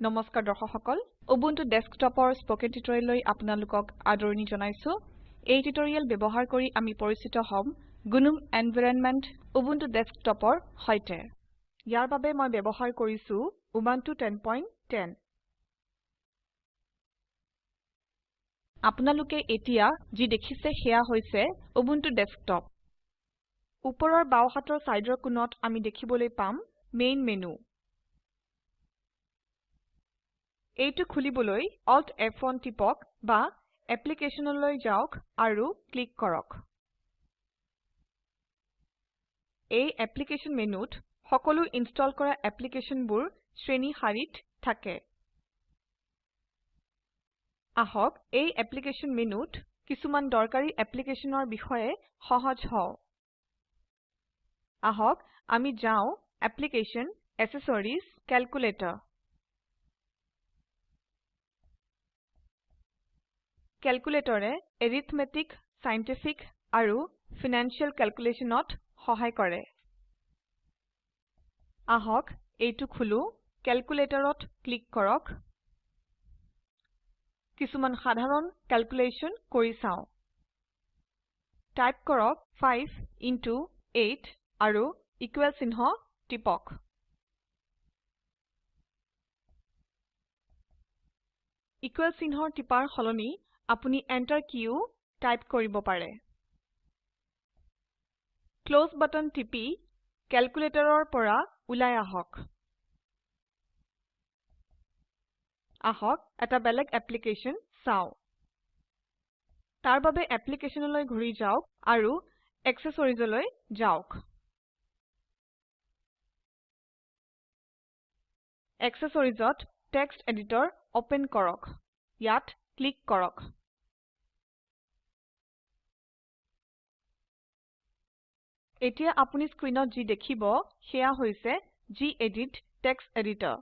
নমস্কাৰ দৰ্শক সকল উবুন্টু ডেস্কটপৰ স্পকেন টিউটোৰিয়েললৈ আপোনালোকক আদৰণি জনাইছো। এই টিউটোৰিয়েল ব্যৱহাৰ কৰি আমি পৰিচিত হ'ম গুনুম এনভাইৰনমেন্ট উবুন্টু ডেস্কটপৰ সৈতে। ইয়াৰ বাবে মই ব্যৱহাৰ কৰিছো উবুন্টু 1010 আপোনালোকে এতিয়া যি দেখিছে সেয়া হৈছে উবুন্টু ডেস্কটপ ওপৰৰ বাও হাতৰ চাইডৰ কোণত আমি দেখিবলৈ পাম মেইন মেনু এইটো খুলিবলৈ Alt F1 টিপক বা এপ্লিকেশনলৈ যাওক আৰু ক্লিক কৰক। এই এপ্লিকেশন মেনুত সকলো ইনষ্টল কৰা এপ্লিকেশনবোৰ শ্ৰেণী শাৰীত থাকে। আহক এই এপ্লিকেশন মেনুত কিছুমান দৰকাৰী এপ্লিকেশনৰ বিষয়ে সহজ হও। আহক আমি যাও এপ্লিকেশ্যন এচেচৰিজ কেলকুলেটৰ কেলকুলেটৰে এৰিথমেটিক সাইন্টিফিক আৰু ফিনান্সিয়েল ক্যালকুলেশনত সহায় কৰে। আহক এইটো খুলো। কেলকুলেটৰত ক্লিক কৰক। কিছুমান সাধাৰণ ক্যালকুলেশন কৰি চাও। টাইপ কৰক 5 ইণ্টো 8 আৰু ইকুয়েল চিহ্ন টিপক। ইকুয়েল চিহ্নৰ টিপাৰ সলনি আপুনি Enter কিও টাইপ কৰিব পাৰে। ক্লছ বাটন টিপি কেলকুলেটৰৰ পৰা ওলাই আহক। আহক এটা বেলেগ এপ্লিকেশন চাও। তাৰ বাবে এপ্লিকেশনলৈ ঘূৰি যাওক আৰু এক্সেসৰিজলৈ যাওক। এক্সেসৰিজত টেক্সট এডিটৰ ওপেন কৰক। ইয়াত ক্লিক কৰক। এতিয়া আপুনি স্ক্ৰীনত যি দেখিব সেয়া হৈছে gedit টেক্সট এডিটৰ।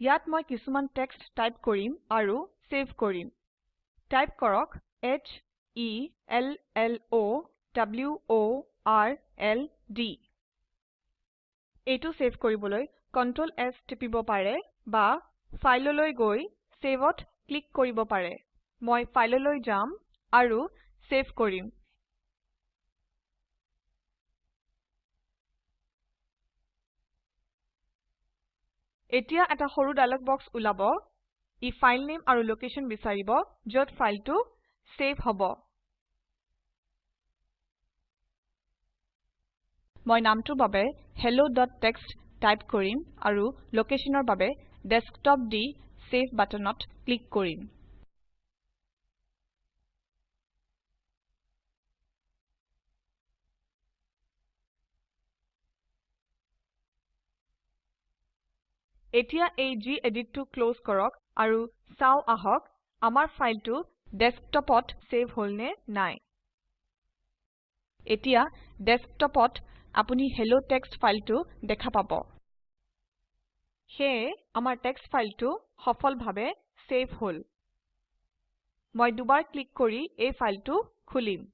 ইয়াত মই কিছুমান টেক্সট টাইপ কৰিম আৰু সেভ কৰিম। টাইপ কৰক h e l l o w o r l d এইটো সেভ কৰিবলৈ Ctrl S টিপিব পাৰে বা ফাইললৈ গৈ Saveত ক্লিক কৰিব পাৰে। মই ফাইললৈ যাম আৰু সেভ কৰিম। এতিয়া এটা সৰু ডায়লগ বক্স ওলাব ই ফাইল নেম আৰু লোকেশন বিচাৰিব যত ফাইলটো সেভ হ'ব। মই নামটোৰ বাবে helloটেক্সট টাইপ কৰিম আৰু লোকেশনৰ বাবে ডেস্কটপ দি সেভ বাটনত ক্লিক কৰিম। এতিয়া এই geditটো ক্লজ কৰক আৰু চাও আহক আমাৰ ফাইলটো ডেস্কটপত সেভ হলনে নাই। এতিয়া ডেস্কটপত আপুনি হেলোটেক্সট ফাইলটো দেখা পাব। সেয়ে আমাৰ টেক্সট ফাইলটো সফলভাবে সেভ হল। মই দুবাৰ ক্লিক কৰি এই ফাইলটো খুলিম।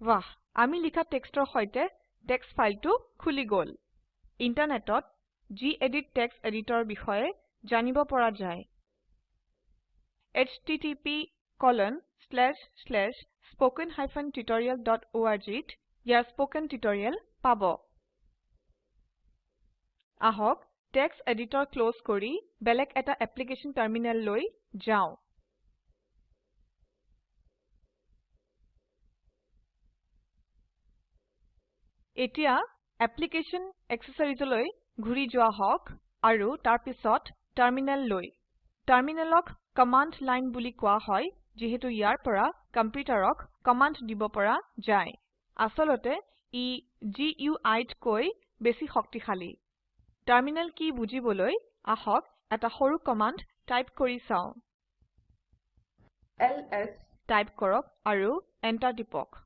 বাহ আমি লিখা টেক্সটৰ সৈতে টেক্সট ফাইলটো খুলি গল। ইন্টাৰনেটত গেদিত টেক্সট এডিটৰ বিষয়ে জানিব পৰা যায়। httpspoken tutorialorg ত ইয়াৰ স্পকেন টিউটোৰিয়েল পাব। আহক টেক্সট এডিটৰ ক্লজ কৰি বেলেগ এটা এপ্লিকেশন টাৰ্মিনেল লৈ যাও। এতিয়া এপ্লিকেশ্যন এক্সেসৰিজলৈ ঘূৰি যোৱা হওক আৰু তাৰপিছত টাৰ্মিনেল লৈ। টাৰ্মিনেলক কমাণ্ড লাইন বুলি কোৱা হয় যিহেতু ইয়াৰ পৰা কম্পিউটাৰক কমাণ্ড দিব পৰা যায়। আচলতে ই GUIতকৈ বেছি শক্তিশালী। টাৰ্মিনেল কি বুজিবলৈ আহক এটা সৰু কমাণ্ড টাইপ কৰি চাও। এলএছ টাইপ কৰক আৰু এন্টাৰ টিপক।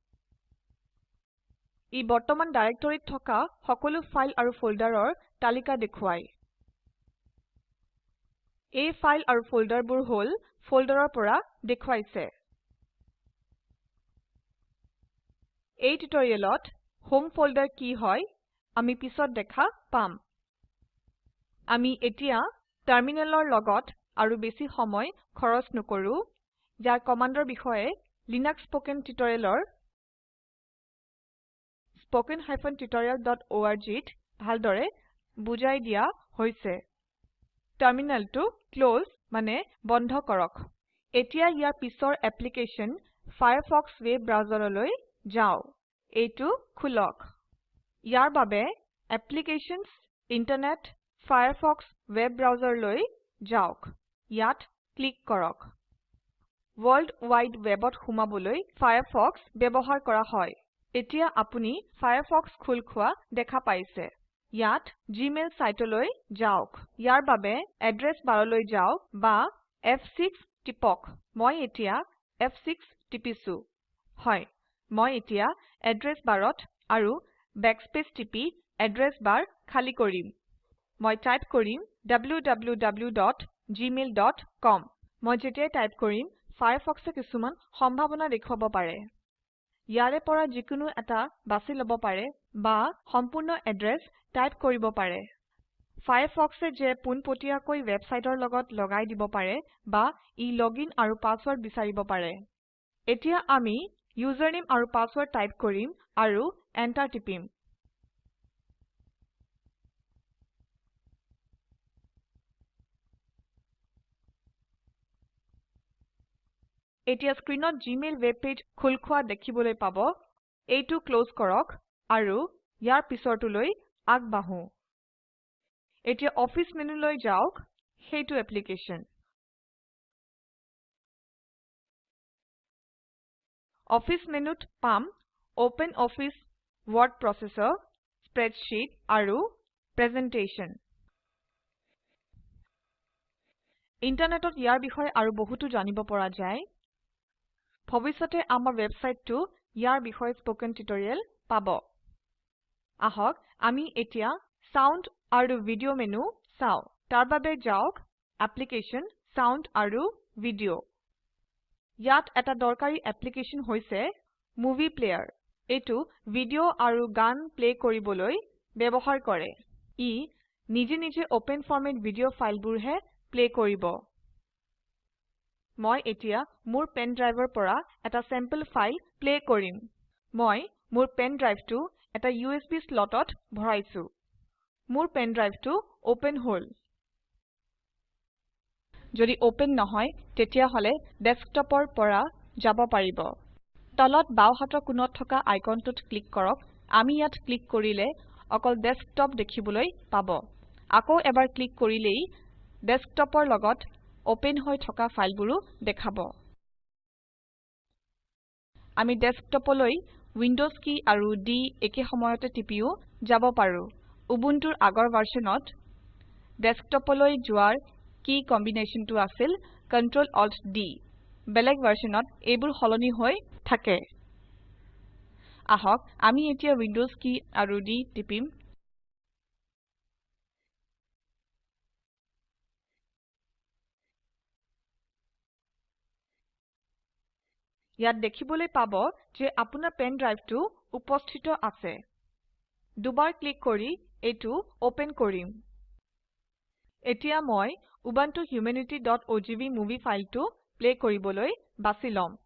ই বৰ্তমান ডাইৰেক্টৰীত থকা সকলো ফাইল আৰু ফোল্ডাৰৰ তালিকা দেখুৱায়। এই ফাইল আৰু ফোল্ডাৰবোৰ হল ফোল্ডাৰৰ পৰা দেখুৱাইছে। এই টিউটোৰিয়েলত হোম ফোল্ডাৰ কি হয় আমি পিছত দেখা পাম। আমি এতিয়া টাৰ্মিনেলৰ লগত আৰু বেছি সময় খৰচ নকৰো ইয়াৰ কমাণ্ডৰ বিষয়ে লিনাক্স স্পকেন টিউটৰিয়েলৰ spoken tutorialorg ত ভালদৰে বুজাই দিয়া হৈছে। টাৰ্মিনেলটো ক্লছ মানে বন্ধ কৰক। এতিয়া ইয়াৰ পিছৰ এপ্লিকেশ্যন ফায়াৰফক্স ৱেব ব্ৰাউজাৰলৈ যাও। এইটো খুলক। ইয়াৰ বাবে এপ্লিকেশ্যনছ ইণ্টাৰনেট ফায়াৰফক্স ৱেব ব্ৰাউজাৰলৈ যাওক। ইয়াত ক্লিক কৰক। ৱৰ্ল্ড ৱাইড ৱেবত সোমাবলৈ ফায়াৰফক্স ব্যৱহাৰ কৰা হয়। এতিয়া আপুনি ফায়াৰফক্স খোল খোৱা দেখা পাইছে। ইয়াত জিমেইল সাইটলৈ যাওক। ইয়াৰ বাবে এড্ৰেছ বাৰলৈ যাওক বা F6 টিপক। মই এতিয়া F6 টিপিছো। হয় মই এতিয়া এড্ৰেছ বাৰত আৰু বেকস্পেচ টিপি এড্ৰেছ বাৰ খালি কৰিম। মই টাইপ কৰিম www.gmail.com মই যেতিয়াই টাইপ কৰিম ফায়াৰফক্সে কিছুমান সম্ভাৱনা দেখুৱাব পাৰে। ইয়াৰে পৰা যিকোনো এটা বাছি লব পাৰে বা সম্পূৰ্ণ এড্ৰেছ টাইপ কৰিব পাৰে। ফায়াৰফক্সে যে পোনপটীয়াকৈ ৱেবছাইটৰ লগত লগাই দিব পাৰে বা ই লগইন আৰু পাছৱৰ্ড বিচাৰিব পাৰে। এতিয়া আমি ইউজাৰনেম আৰু পাছৱৰ্ড টাইপ কৰিম আৰু এণ্টাৰ টিপিম। এতিয়া স্ক্ৰীনত জিমেইল ৱেব পেজ খোল খোৱা দেখিবলৈ পাব। এইটো ক্লজ কৰক আৰু ইয়াৰ পিছৰটোলৈ আগবাঢ়ো। এতিয়া অফিচ মেনুলৈ যাওক সেইটো এপ্লিকেশ্যন। অফিচ মেনুত পাম open office word processor spreadsheet আৰু প্ৰেজেণ্টেশ্যন। ইণ্টাৰনেটত ইয়াৰ বিষয়ে আৰু বহুতো জানিব পৰা যায়। ভৱিষ্যতে আমাৰ ৱেবছাইটটো ইয়াৰ বিষয়ে স্পকেন টিউটৰিয়েল পাব। আহক আমি এতিয়া সাউণ্ড আৰু ভিডিঅ মেনু চাও। তাৰ বাবে যাওক এপ্লিকেশ্যন সাউণ্ড আৰু ভিডিঅ। ইয়াত এটা দৰকাৰী এপ্লিকেশ্যন হৈছে মুভি প্লেয়াৰ। এইটো ভিডিঅ আৰু গান প্লে কৰিবলৈ ব্যৱহাৰ কৰে। ই নিজে নিজে ওপেন ফৰমেট ভিডিঅ ফাইলবোৰহে প্লে কৰিব। মই এতিয়া মোৰ পেন ড্ৰাইভৰ পৰা এটা চেম্পল ফাইল প্লে কৰিম। মই মোৰ পেন ড্ৰাইভটো এটা USB slotত ভৰাইছো। মোৰ পেন ড্ৰাইভটো ওপেন হল। যদি ওপেন নহয় তেতিয়া হলে ডেস্কটপৰ পৰা যাব পাৰিব। তলত বাও হাতৰ কোণত থকা আইকনটোত ক্লিক কৰক। আমি ইয়াত ক্লিক কৰিলে অকল ডেস্কটপ দেখিবলৈ পাব। আকৌ এবাৰ ক্লিক কৰিলেই ডেস্কটপৰ লগত ওপেন হৈ থকা ফাইলবোৰো দেখাব। আমি ডেস্কটপলৈ উইন্ডোজ কি আৰু D একে সময়তে টিপিও যাব পাৰো। উবুন্টুৰ আগৰ ভাৰ্সনত ডেস্কটপলৈ যোৱাৰ কি কম্বিনেশ্যনটো আছিল Ctrl Alt D বেলেগ ভাৰ্সনত এইবোৰ সলনি হৈ থাকে। আহক আমি এতিয়া উইন্ডোজ কি আৰু D টিপিম। ইয়াত দেখিবলৈ পাব যে আপোনাৰ পেন ড্ৰাইভটো উপস্থিত আছে। দুবাৰ ক্লিক কৰি এইটো ওপেন কৰিম। এতিয়া মই উবুন্টু humanityঅজিভি মুভি ফাইলটো প্লে কৰিবলৈ বাছি লম।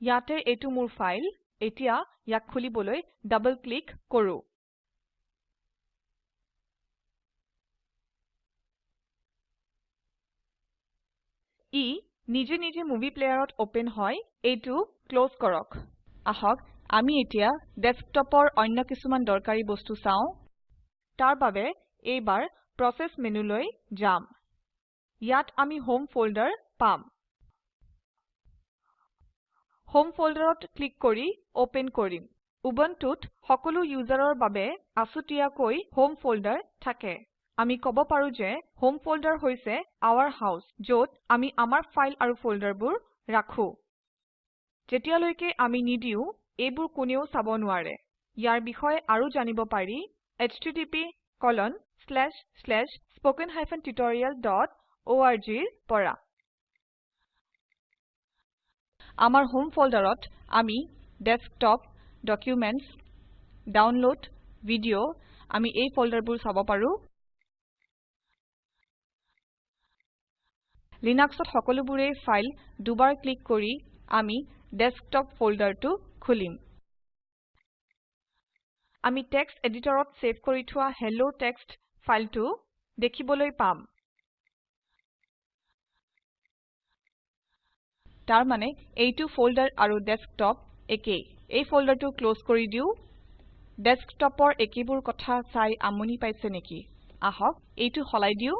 ইয়াতে এইটো মোৰ ফাইল। এতিয়া ইয়াক খুলিবলৈ ডাবল ক্লিক কৰো। ই নিজে নিজে মুভি প্লেয়াৰত ওপেন হয় এইটো ক্লজ কৰক। আহক আমি এতিয়া ডেস্কটপৰ অন্য কিছুমান দৰকাৰী বস্তু চাও। তাৰ বাবে এইবাৰ প্ৰচেছ মেনুলৈ যাম। ইয়াত আমি হোম ফল্ডাৰ পাম। হোম ফল্ডাৰত ক্লিক কৰি ওপেন কৰিম। উবুন্টুত সকলো ইউজাৰৰ বাবে আছুতীয়াকৈ হোম ফল্ডাৰ থাকে। আমি কব পাৰো যে হোম ফল্ডাৰ হৈছে আৱাৰ হাউচ যত আমি আমাৰ ফাইল আৰু ফল্ডাৰবোৰ ৰাখো। যেতিয়ালৈকে আমি নিদিও এইবোৰ কোনেও চাব নোৱাৰে। ইয়াৰ বিষয়ে আৰু জানিব পাৰি httpspoken tutorialorg ৰ পৰা। আমাৰ হোম ফল্ডাৰত আমি ডেস্কটপ ডকুমেণ্টছ ডাউনলোড ভিডিও আমি এই ফল্ডাৰবোৰ চাব পাৰো। লিনাক্সত সকলোবোৰে ফাইল দুবাৰ ক্লিক কৰি আমি ডেস্কটপ ফল্ডাৰটো খুলিম। আমি টেক্সট এডিটৰত সেভ কৰি থোৱা হেল্ল টেক্সট ফাইলটো দেখিবলৈ পাম। তাৰ মানে এইটো ফল্ডাৰ আৰু ডেস্কটপ একেই। এই ফল্ডাৰটো ক্লজ কৰি দিও। ডেস্কটপৰ একেবোৰ কথা চাই আমনি পাইছে নেকি? আহক এইটো সলাই দিও।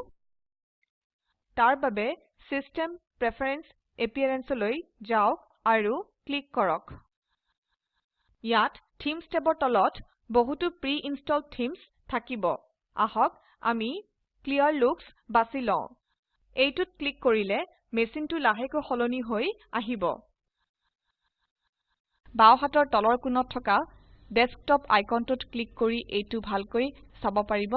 তাৰ বাবে চিষ্টেম প্ৰেফাৰেন্স appearance লৈ যাওক আৰু ক্লিক কৰক। ইয়াত থিমছ টেবৰ তলত বহুতো প্ৰি ইনষ্টলড থিমছ থাকিব। আহক আমি ক্লিয়াৰ লুকছ বাছি লও। এইটোত ক্লিক কৰিলে মেচিনটো লাহেকৈ সলনি হৈ আহিব। বাও হাতৰ তলৰ কোণত থকা ডেস্কটপ আইকনটোত ক্লিক কৰি এইটো ভালকৈ চাব পাৰিব।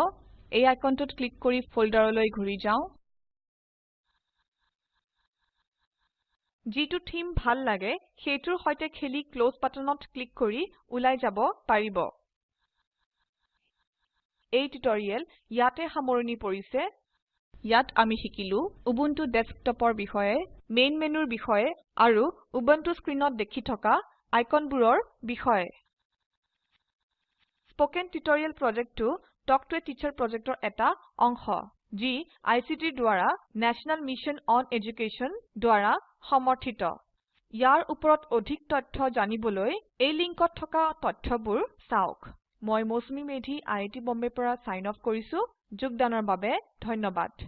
এই আইকনটোত ক্লিক কৰি ফল্ডাৰলৈ ঘূৰি যাও। যিটো থিম ভাল লাগে সেইটোৰ সৈতে খেলি ক্লছ বাটনত ক্লিক কৰি ওলাই যাব পাৰিব। এই টিউটৰিয়েল ইয়াতে সামৰণি পৰিছে। ইয়াত আমি শিকিলো উবুন্টু ডেস্কটপৰ বিষয়ে মেইন মেনুৰ বিষয়ে আৰু উবুন্টু স্ক্ৰীনত দেখি থকা আইকনবোৰৰ বিষয়ে। স্পোকেন টিউটৰিয়েল প্ৰজেক্টটো টক টু এ টিচাৰ প্ৰজেক্টৰ এটা অংশ। যি আইচিটিৰ দ্বাৰা নেশ্যনেল মিছন অন এডুকেশ্যন দ্বাৰা সমৰ্থিত। ইয়াৰ ওপৰত অধিক তথ্য জানিবলৈ এই লিংকত থকা তথ্যবোৰ চাওক। মই মৌচুমী মেধি আই আই টি বম্বেৰ পৰা চাইন অফ কৰিছো। যোগদানৰ বাবে ধন্যবাদ।